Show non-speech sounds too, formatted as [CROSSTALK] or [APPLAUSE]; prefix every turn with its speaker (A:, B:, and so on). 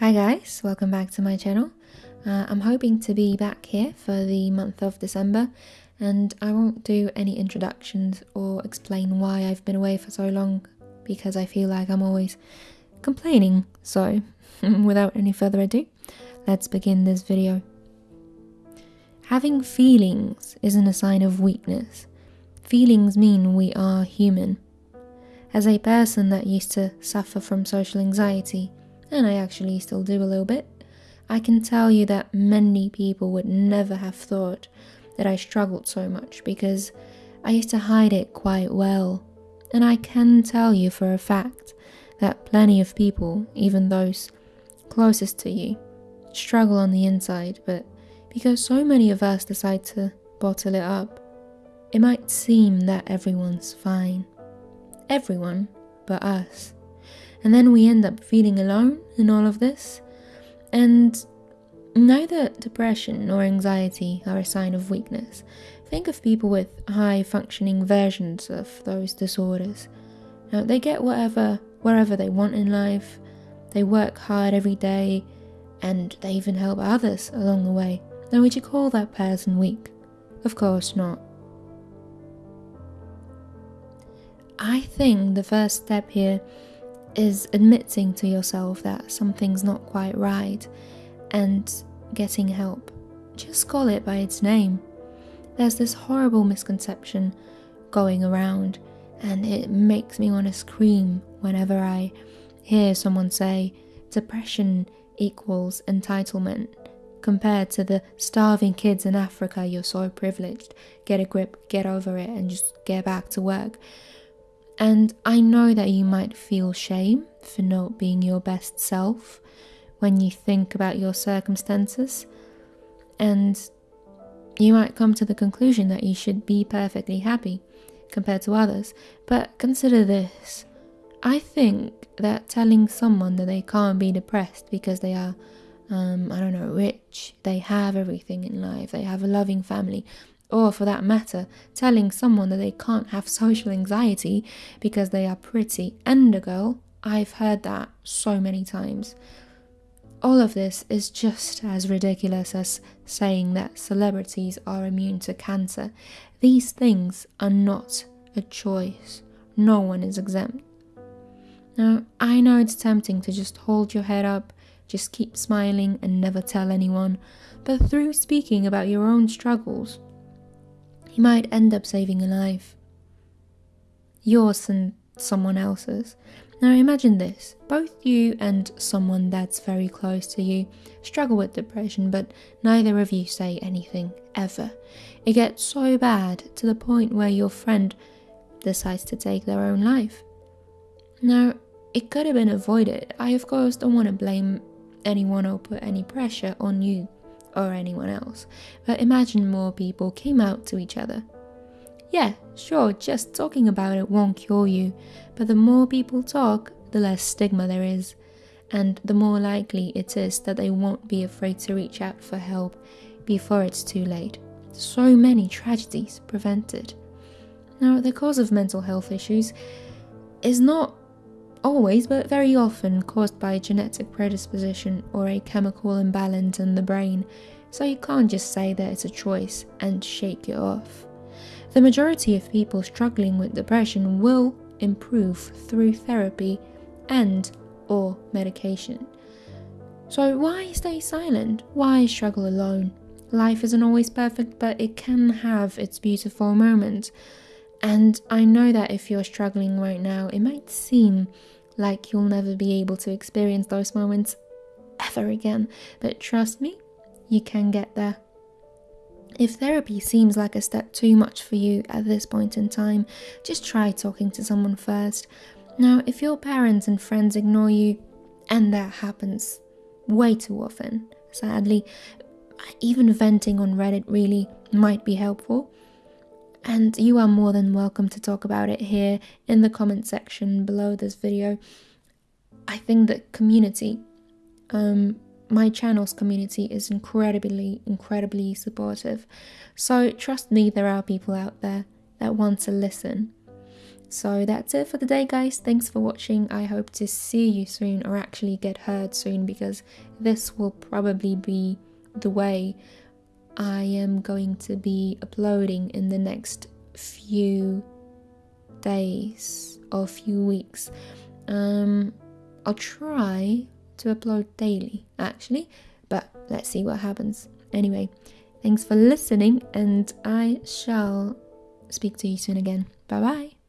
A: Hi guys, welcome back to my channel. Uh, I'm hoping to be back here for the month of December and I won't do any introductions or explain why I've been away for so long because I feel like I'm always complaining. So, [LAUGHS] without any further ado, let's begin this video. Having feelings isn't a sign of weakness. Feelings mean we are human. As a person that used to suffer from social anxiety, and I actually still do a little bit, I can tell you that many people would never have thought that I struggled so much because I used to hide it quite well. And I can tell you for a fact that plenty of people, even those closest to you, struggle on the inside, but because so many of us decide to bottle it up, it might seem that everyone's fine. Everyone but us. And then we end up feeling alone in all of this. And neither depression nor anxiety are a sign of weakness. Think of people with high functioning versions of those disorders. Now, they get whatever, wherever they want in life, they work hard every day, and they even help others along the way. Now, would you call that person weak? Of course not. I think the first step here is admitting to yourself that something's not quite right and getting help. Just call it by its name. There's this horrible misconception going around, and it makes me want to scream whenever I hear someone say depression equals entitlement compared to the starving kids in Africa, you're so privileged. Get a grip, get over it, and just get back to work. And I know that you might feel shame for not being your best self when you think about your circumstances. And you might come to the conclusion that you should be perfectly happy compared to others. But consider this I think that telling someone that they can't be depressed because they are, um, I don't know, rich, they have everything in life, they have a loving family, or for that matter, telling someone that they can't have social anxiety because they are pretty and a girl. I've heard that so many times. All of this is just as ridiculous as saying that celebrities are immune to cancer. These things are not a choice. No one is exempt. Now, I know it's tempting to just hold your head up, just keep smiling, and never tell anyone, but through speaking about your own struggles, you might end up saving a life. Yours and someone else's. Now imagine this both you and someone that's very close to you struggle with depression, but neither of you say anything ever. It gets so bad to the point where your friend decides to take their own life. Now, it could have been avoided. I, of course, don't want to blame anyone or put any pressure on you or anyone else, but imagine more people came out to each other. Yeah, sure, just talking about it won't cure you, but the more people talk, the less stigma there is, and the more likely it is that they won't be afraid to reach out for help before it's too late. So many tragedies prevented. Now, the cause of mental health issues is not always, but very often caused by genetic predisposition or a chemical imbalance in the brain, so you can't just say that it's a choice and shake it off. The majority of people struggling with depression will improve through therapy and or medication. So why stay silent? Why struggle alone? Life isn't always perfect, but it can have its beautiful moments. And I know that if you're struggling right now, it might seem like you'll never be able to experience those moments ever again. But trust me, you can get there. If therapy seems like a step too much for you at this point in time, just try talking to someone first. Now, if your parents and friends ignore you, and that happens way too often, sadly, even venting on Reddit really might be helpful. And you are more than welcome to talk about it here in the comment section below this video. I think that community, um, my channel's community is incredibly, incredibly supportive. So trust me, there are people out there that want to listen. So that's it for the day, guys. Thanks for watching. I hope to see you soon or actually get heard soon because this will probably be the way I am going to be uploading in the next few days or few weeks. Um, I'll try to upload daily actually, but let's see what happens. Anyway, thanks for listening, and I shall speak to you soon again. Bye bye.